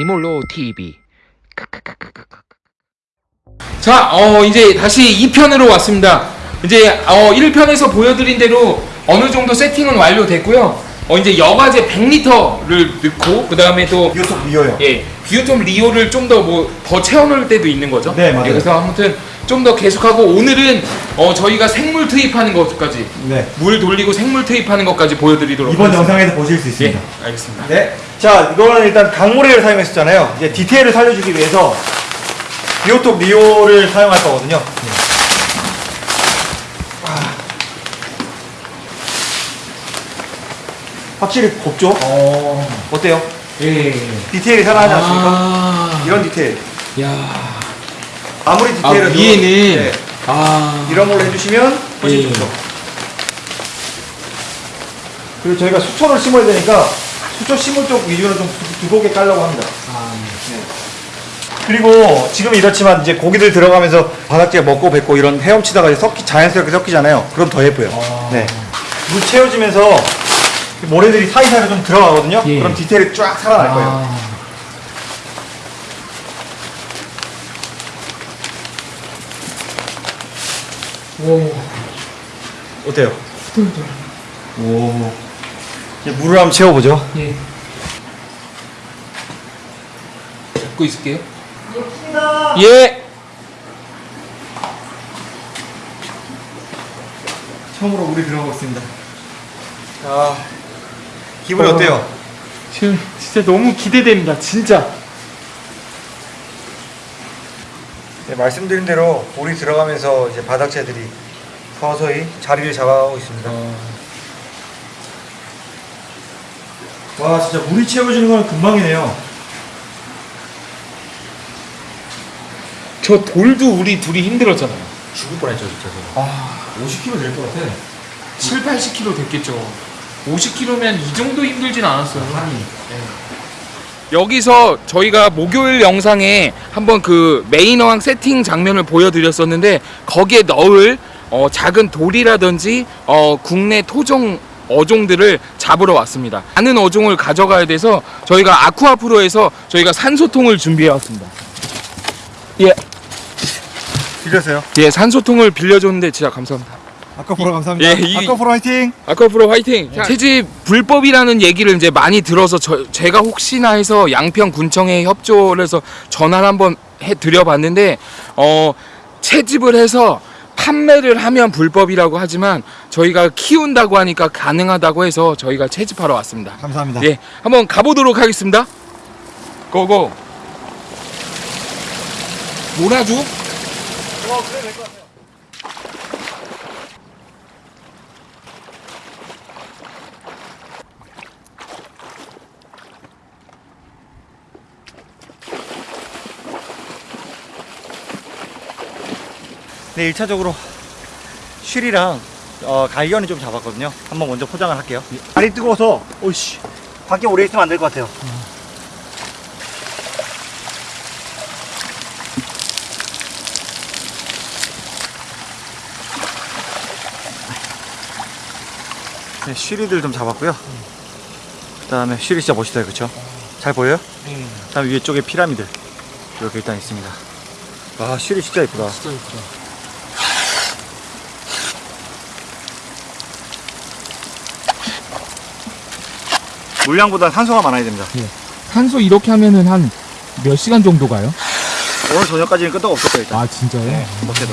애니몰로 TV. 자, 어, 이제 다시 2편으로 왔습니다. 이제 어, 1편에서 보여드린 대로 어느 정도 세팅은 완료됐고요. 어, 이제 여과제 100리터를 넣고 그 다음에 또 비오톡 미어요. 예, 비오톰 리오를 좀 더 뭐 더 채워 넣을 때도 있는 거죠. 네, 맞아요. 예, 그래서 아무튼 좀 더 계속하고 오늘은 어, 저희가 생물 투입하는 것까지 네. 물 돌리고 생물 투입하는 것까지 보여드리도록 이번 하겠습니다. 영상에서 보실 수 예, 있습니다. 알겠습니다. 네. 자, 이거는 일단 강모래를 사용했었잖아요. 이제 디테일을 살려주기 위해서 비오톡 리오를 사용할 거거든요. 아. 확실히 곱죠? 어, 어때요? 예. 디테일이 살아나지 않습니까? 아, 이런 디테일. 야, 아무리 아 디테일을 위에는 네, 아, 이런 걸로 해주시면 훨씬 예. 좋죠. 그리고 저희가 수초를 심어야 되니까 수초 심을 쪽 위주로 좀 두- 두껍게 깔려고 합니다. 아, 그리고 지금 이렇지만 이제 고기들 들어가면서 바닥재 먹고 뱉고 이런 헤엄치다가 섞이 자연스럽게 섞이잖아요. 그럼 더 예뻐요. 아. 네. 물 채워지면서 모래들이 사이사이로 좀 들어가거든요. 예. 그럼 디테일이 쫙 살아날 거예요. 아, 오, 어때요? 오. 이제 물을 한번 채워보죠. 예. 잡고 있을게요. 예. 처음으로 물이 들어가고 있습니다. 아, 기분이 어. 어때요? 지금 진짜 너무 기대됩니다. 진짜. 네, 말씀드린 대로 물이 들어가면서 이제 바닥재들이 서서히 자리를 잡아가고 있습니다. 와, 진짜 물이 채워지는 건 금방이네요. 저 돌도 우리 둘이 힘들었잖아요. 죽을 뻔했죠, 진짜. 아, 50kg 될 것 같아. 7, 80kg 됐겠죠. 50kg면 이 정도 힘들진 않았어요. 여기서 저희가 목요일 영상에 한번 그 메인 어항 세팅 장면을 보여드렸었는데 거기에 넣을 어, 작은 돌이라든지 어, 국내 토종 어종들을 잡으러 왔습니다. 많은 어종을 가져가야 돼서 저희가 아쿠아프로에서 저희가 산소통을 준비해 왔습니다. 예, 빌렸어요. 예, 산소통을 빌려줬는데 진짜 감사합니다. 아까포로 감사합니다. 예, 이- 아까포로 화이팅! 아쿠아프로 화이팅! 채집 불법이라는 얘기를 이제 많이 들어서 저, 제가 혹시나 해서 양평 군청에 협조를 해서 전화를 한번 해 드려봤는데 어 채집을 해서 판매를 하면 불법이라고 하지만 저희가 키운다고 하니까 가능하다고 해서 저희가 채집하러 왔습니다. 감사합니다. 예, 한번 가보도록 하겠습니다. 고고. 몰아줘? 어, 그래 될것 같아요. 네, 1차적으로 쉬리랑 어, 갈견이 좀 잡았거든요. 한번 먼저 포장을 할게요. 발이 뜨거워서 오이씨 밖에 오래 있으면 안 될 것 같아요. 네, 쉬리들 좀 잡았고요. 그 다음에 쉬리 진짜 멋있어요, 그쵸? 잘 보여요? 네, 그 다음에 위에 쪽에 피라미드 이렇게 일단 있습니다. 와, 쉬리 진짜 예쁘다. 진짜 예쁘다. 물량보다 산소가 많아야 됩니다. 산소 이렇게 하면은 한 몇 시간 정도 가요? 오늘 저녁까지는 끄떡 없을 거예요, 일단. 아 진짜요? 네, 못해도.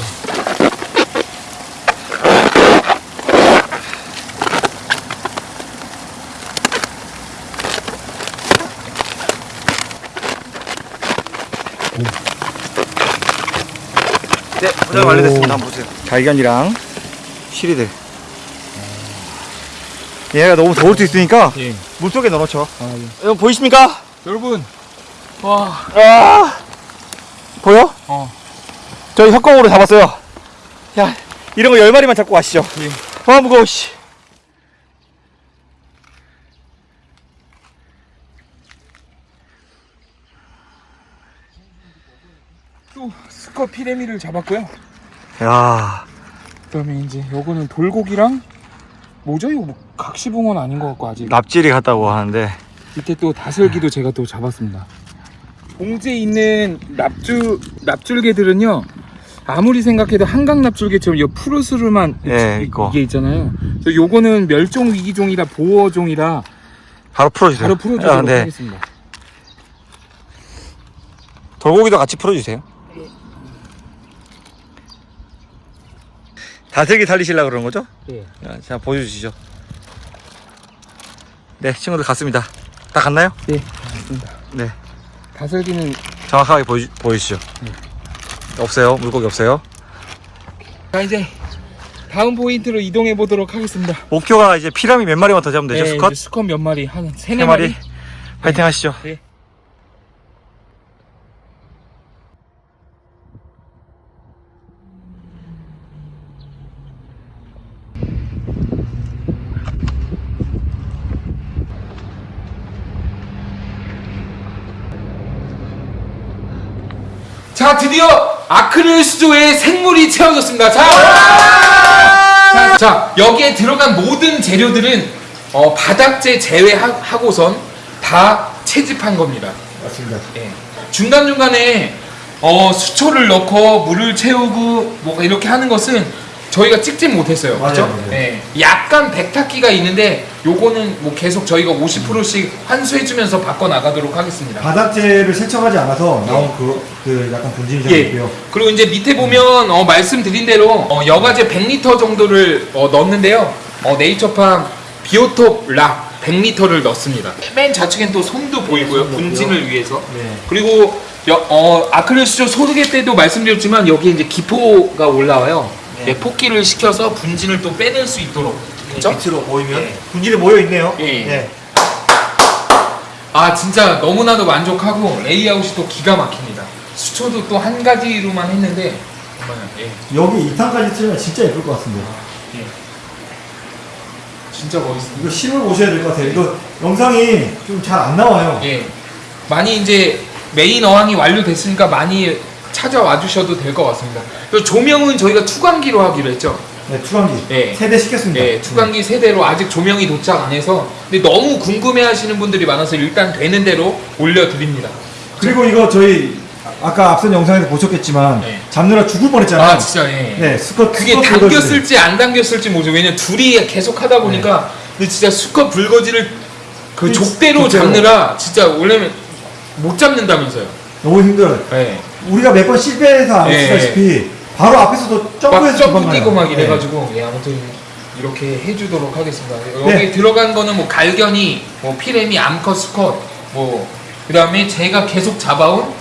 네, 포장 완료됐습니다. 한번 보세요. 갈견이랑 시리들. 얘가 너무 더울 수 있으니까 예. 물속에 넣어놓죠. 아, 예. 여러분 보이십니까? 여러분, 와, 아, 보여? 어, 저희 협공으로 잡았어요. 야, 이런 거열 마리만 잡고 가시죠. 예. 아, 무거워, 씨. 또 스커 피레미를 잡았고요. 야, 그다음에 이제 요거는 돌고기랑 뭐죠? 이거 뭐 각시붕어는 아닌 것 같고 아직 납질이 같다고 하는데 밑에 또 다슬기도 제가 또 잡았습니다. 봉지에 있는 납주 납줄개들은요 아무리 생각해도 한강 납줄개처럼 이 푸르스름한 예, 이- 있고. 이게 있잖아요. 그래서 요거는 멸종 위기종이라 보호종이라 바로 풀어주세요. 바로 풀어주도록 아, 네. 하겠습니다. 돌고기도 같이 풀어주세요. 다슬기 살리시려고 그러는 거죠? 예. 자, 자, 보여주시죠. 네, 친구들 갔습니다. 다 갔나요? 예, 맞습니다. 네, 다슬기는 정확하게 보여, 보여주시죠. 없어요. 물고기 없어요. 자 이제 다음 포인트로 이동해 보도록 하겠습니다. 목표가 이제 피라미 몇 마리만 더 잡으면 되죠, 네, 수컷? 수컷 몇 마리 한세 세네 마리. 마리. 파이팅 하시죠. 네. 자 드디어 아크릴 수조의 생물이 채워졌습니다. 자, 자, 자, 여기에 들어간 모든 재료들은 어, 바닥재 제외하고선 다 채집한 겁니다. 맞습니다. 예. 중간 중간에 어, 수초를 넣고 물을 채우고 뭐 이렇게 하는 것은 저희가 찍지 못했어요. 그죠? 맞아요. 예. 약간 백탁기가 있는데 요거는 뭐 계속 저희가 50%씩 환수해주면서 바꿔 나가도록 하겠습니다. 바닥재를 세척하지 않아서 나온 그, 그 약간 분진이 좀 예. 있고요. 그리고 이제 밑에 보면 어, 말씀드린 대로 어, 여과제 100리터 정도를 어, 넣었는데요. 어, 네이처팜 비오톱 락 100리터를 넣습니다. 맨 좌측엔 또 솜도 보이고요. 분진을 위해서. 네. 그리고 여- 어, 아크릴 수조 소개 때도 말씀드렸지만 여기 이제 기포가 올라와요. 네. 네, 폭기를 시켜서 분진을 또 빼낼 수 있도록. 그죠? 밑으로 보이면 예. 분진이 모여 있네요. 예. 네. 아 진짜 너무나도 만족하고 레이아웃이 또 기가 막힙니다. 수초도 또 한 가지로만 했는데 정말 예, 여기 2탄까지 틀면 진짜 예쁠 것 같은데. 예. 진짜 멋있습니다. 이거 실물 보셔야 될 것 같아요. 이거 영상이 좀 잘 안 나와요. 예. 많이 이제 메인 어항이 완료됐으니까 많이 찾아와 주셔도 될 것 같습니다. 조명은 저희가 투광기로 하기로 했죠. 네, 투광기. 예. 세대 시켰습니다. 예, 투광기 세대로 아직 조명이 도착 안 해서 근데 너무 궁금해 하시는 분들이 많아서 일단 되는 대로 올려 드립니다. 그리고 이거 저희 아까 앞선 영상에서 보셨겠지만 네. 잡느라 죽을 뻔했잖아요. 아 진짜 예. 네, 스컷 그게 불거지를. 당겼을지 안 당겼을지 모르죠. 왜냐면 둘이 계속 하다 보니까 근데 진짜 수컷 불거지를 그 이- 족대로 족대로. 잡느라 진짜 원래는 못 잡는다면서요. 너무 힘들어요. 예. 우리가 몇 번 실패해서 예, 아시다시피 바로 앞에서도 막 점프해서 점프. 뛰고 막 네. 이래가지고 예, 아무튼 이렇게 해주도록 하겠습니다. 여기 네. 들어간 거는 뭐 갈견이, 뭐 피레미, 암컷, 수컷, 뭐 그다음에 제가 계속 잡아온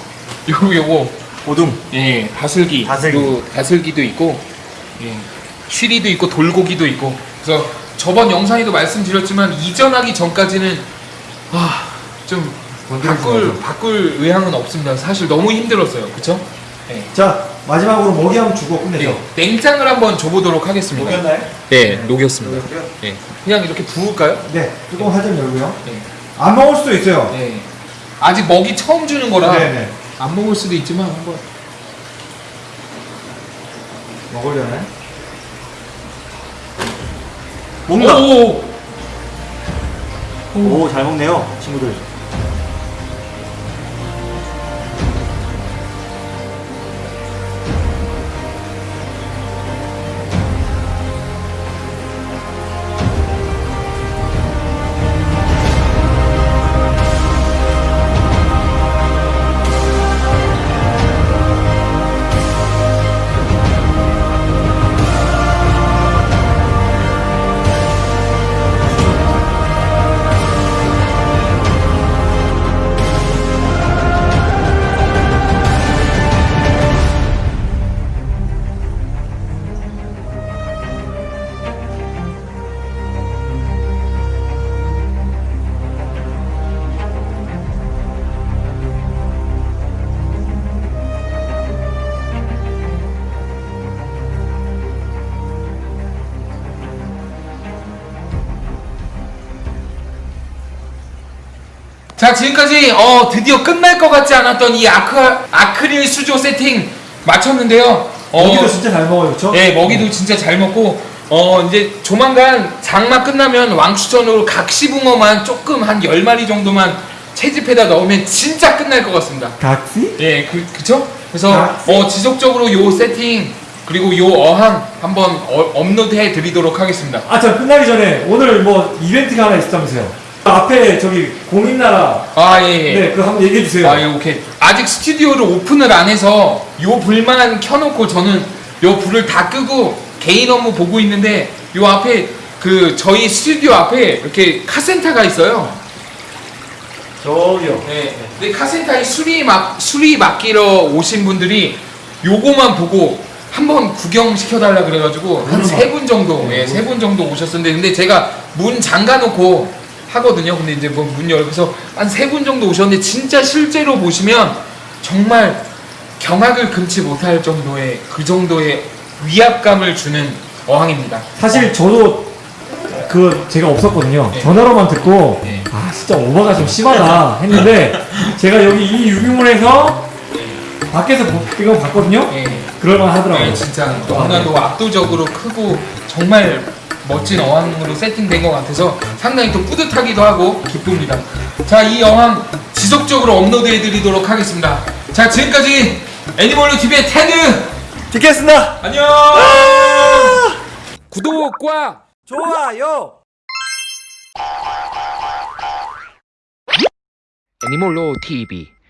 요거 요거 오둠. 예 다슬기, 다슬기. 요 다슬기도 있고 예 쉬리도 있고 돌고기도 있고 그래서 저번 영상에도 말씀드렸지만 이전하기 전까지는 아 좀 바꿀 바꿀 의향은 없습니다. 사실 너무 힘들었어요, 그렇죠? 예. 자, 마지막으로 먹이 한번 주고 끝내죠. 예, 냉장을 한번 줘보도록 하겠습니다. 녹였나요? 네, 녹였습니다. 녹였고요. 예, 그냥 이렇게 부을까요? 네, 뚜껑 살짝 열고요. 네. 안 먹을 수도 있어요. 네. 아직 먹이 처음 주는 거라 네, 네. 안 먹을 수도 있지만 한번. 먹으려나요? 먹는다. 오, 오, 잘 먹네요, 친구들. 자 지금까지 어 드디어 끝날 것 같지 않았던 이 아크 아크릴 수조 세팅 마쳤는데요. 어, 먹이도 진짜 잘 먹어요, 그렇죠? 네, 먹이도 진짜 잘 먹고 어 이제 조만간 장마 끝나면 왕추전으로 각시붕어만 조금 한 10마리 정도만 채집해다 넣으면 진짜 끝날 것 같습니다. 각시? 예, 그 그쵸? 그래서 아, 어 지속적으로 요 세팅 그리고 요 어항 한번 어, 업로드해 드리도록 하겠습니다. 아, 저 끝나기 전에 오늘 뭐 이벤트가 하나 있다면서요. 앞에 저기 공인나라 아 예. 예. 네, 한번 얘기해 주세요. 아, 예, 오케이. 아직 스튜디오를 오픈을 안 해서 요 불만 켜놓고 저는 요 불을 다 끄고 개인 업무 보고 있는데 요 앞에 그 저희 스튜디오 앞에 이렇게 카센터가 있어요. 저기요. 네. 근데 카센터에 수리 막 수리 맡기러 오신 분들이 요거만 보고 한번 구경 시켜달라 그래가지고 한 세 분 정도, 예, 세 분 정도 오셨었는데 근데 제가 문 잠가놓고 하거든요. 근데 이제 뭐문 열고서 한 세 분 정도 오셨는데 진짜 실제로 보시면 정말 경악을 금치 못할 정도의 그 정도의 위압감을 주는 어항입니다. 사실 저도 그 제가 없었거든요. 네. 전화로만 듣고 네. 아 진짜 오버가 좀 심하다 했는데 제가 여기 이 유기물에서 밖에서 보- 이거 봤거든요. 예. 그럴만 하더라고요. 네, 진짜 너무나도 압도적으로 크고 정말 멋진 어항으로 세팅된 것 같아서 상당히 또 뿌듯하기도 하고 기쁩니다. 자, 이 어항 지속적으로 업로드해드리도록 하겠습니다. 자, 지금까지 애니멀로 TV의 테드 듣겠습니다. 안녕. 구독과 좋아요. 애니멀로 TV